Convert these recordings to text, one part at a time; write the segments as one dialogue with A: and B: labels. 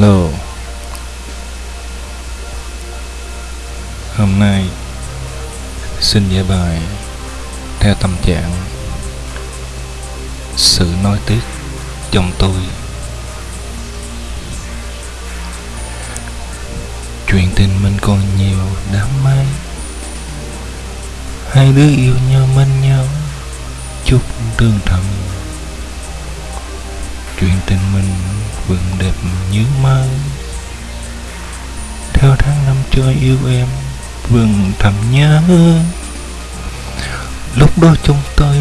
A: Hello Hôm nay, Xin giải bài Theo tâm trạng. Sự nói tiếc Trong tôi. Chuyện tình mình còn nhiều đám mây. Hai đứa yêu nhau bên nhau Chút tương thầm Chuyện tình mình vườn đẹp như mơ Theo tháng năm chơi yêu em, vườn thầm nhớ Lúc đó chúng tôi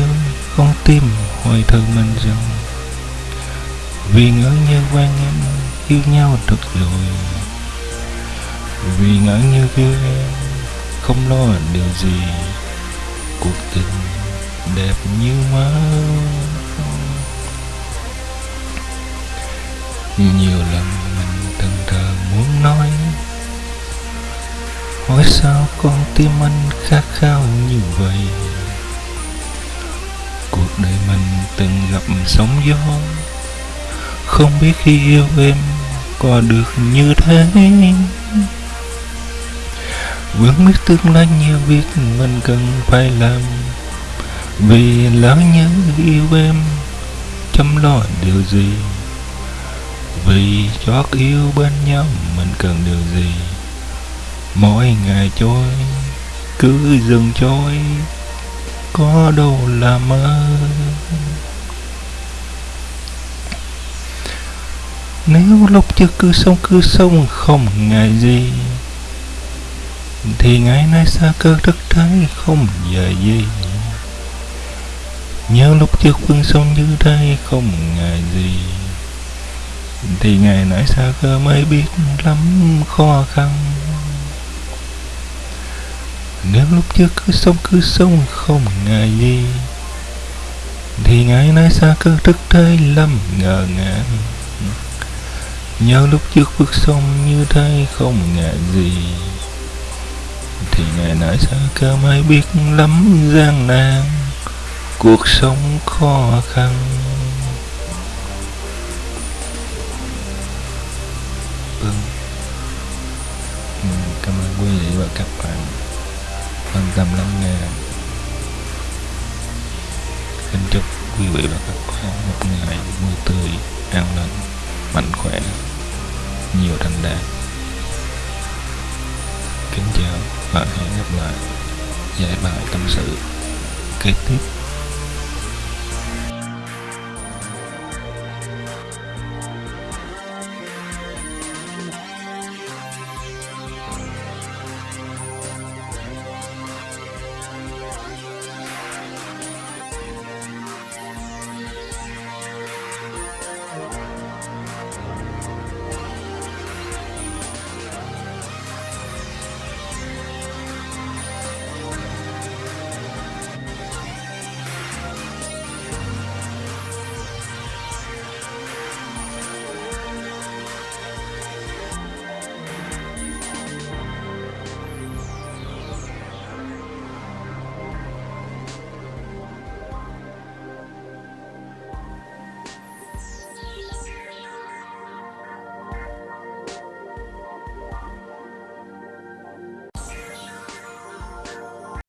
A: con tim hồi thơ mình rằng Vì ngỡ như quen em, yêu nhau thật rồi Vì ngỡ như yêu em, không lo điều gì. Cuộc tình đẹp như mơ Nhiều lần mình từng thờ muốn nói, Hỏi sao con tim anh khát khao như vậy? Cuộc đời mình từng gặp sóng gió, Không biết khi yêu em có được như thế. Vẫn biết tương lai nhiều việc mình cần phải làm, Vì lỡ nhớ yêu em Chăm lo điều gì? Vì chót yêu bên nhau mình cần điều gì? Mỗi ngày trôi, cứ dừng trôi, Có đâu là mơ. Nếu lúc chưa cứ sống cứ sống không ngại gì, Thì ngày nay xa cơ đất thái không giờ gì. Nhớ lúc trước phương sông như đây không ngại gì thì ngày nãy xa cơ mới biết lắm khó khăn. Nếu lúc trước cứ sống cứ sống không ngại gì, thì ngày nay xa cơ thức thế lắm ngờ ngàng. Nhớ lúc trước bước sông như thế không ngại gì, thì ngày nãy xa cơ mới biết lắm gian nan. Cuộc sống khó khăn. Cảm ơn quý vị và các bạn quan tâm lắng nghe. Kính chúc quý vị và các bạn một ngày vui tươi, an lành, mạnh khỏe, nhiều thành đạt. Kính chào và hẹn gặp lại. Giải bài tâm sự kế tiếp.